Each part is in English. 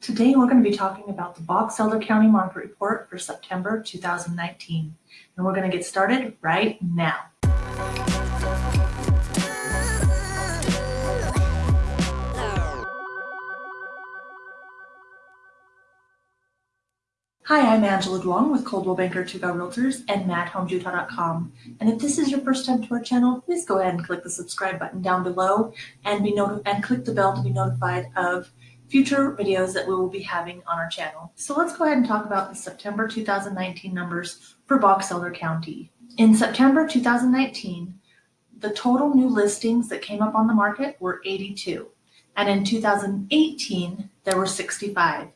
Today we're going to be talking about the Box Elder County Market Report for September 2019. And we're going to get started right now. Hi, I'm Angela Duong with Coldwell Banker Tuga Realtors and MadHomesUtah.com. And if this is your first time to our channel, please go ahead and click the subscribe button down below and be and click the bell to be notified of future videos that we will be having on our channel. So let's go ahead and talk about the September 2019 numbers for Box Elder County. In September 2019, the total new listings that came up on the market were 82. And in 2018, there were 65.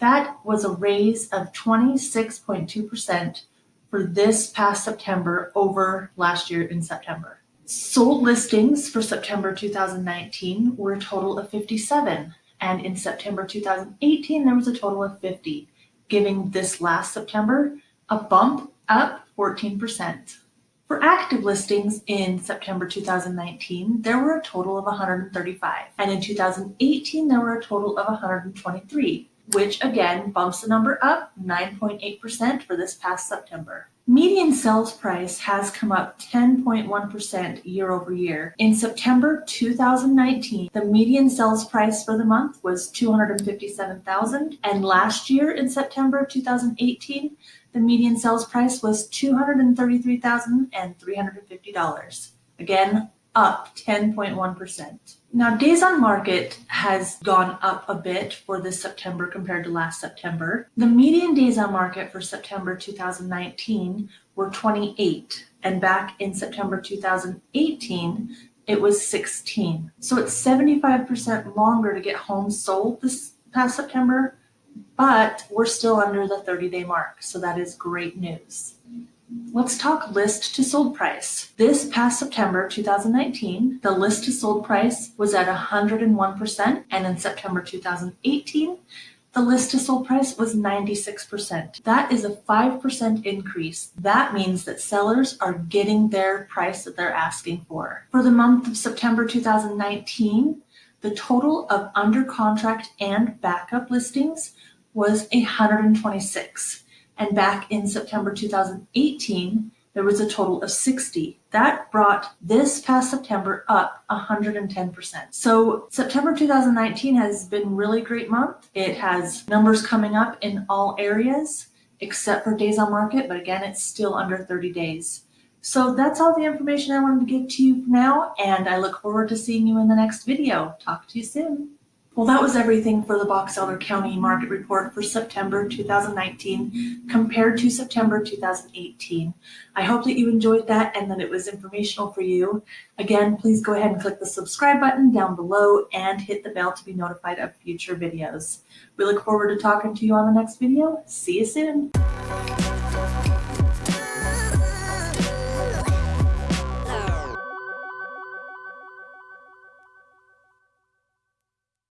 That was a raise of 26.2% for this past September over last year in September. Sold listings for September 2019 were a total of 57, and in September 2018 there was a total of 50, giving this last September a bump up 14%. For active listings in September 2019, there were a total of 135, and in 2018 there were a total of 123 which again bumps the number up 9.8% for this past September. Median sales price has come up 10.1% year over year. In September 2019, the median sales price for the month was 257,000 and last year in September 2018, the median sales price was $233,350. Again, up 10.1%. Now, days on market has gone up a bit for this September compared to last September. The median days on market for September 2019 were 28, and back in September 2018, it was 16. So it's 75% longer to get homes sold this past September, but we're still under the 30 day mark. So that is great news. Let's talk list to sold price. This past September 2019, the list to sold price was at 101%, and in September 2018, the list to sold price was 96%. That is a 5% increase. That means that sellers are getting their price that they're asking for. For the month of September 2019, the total of under contract and backup listings was 126. And back in September 2018, there was a total of 60. That brought this past September up 110%. So September 2019 has been really great month. It has numbers coming up in all areas except for days on market, but again, it's still under 30 days. So that's all the information I wanted to give to you now, and I look forward to seeing you in the next video. Talk to you soon. Well, that was everything for the Box Elder County Market Report for September 2019 compared to September 2018. I hope that you enjoyed that and that it was informational for you. Again, please go ahead and click the subscribe button down below and hit the bell to be notified of future videos. We look forward to talking to you on the next video. See you soon.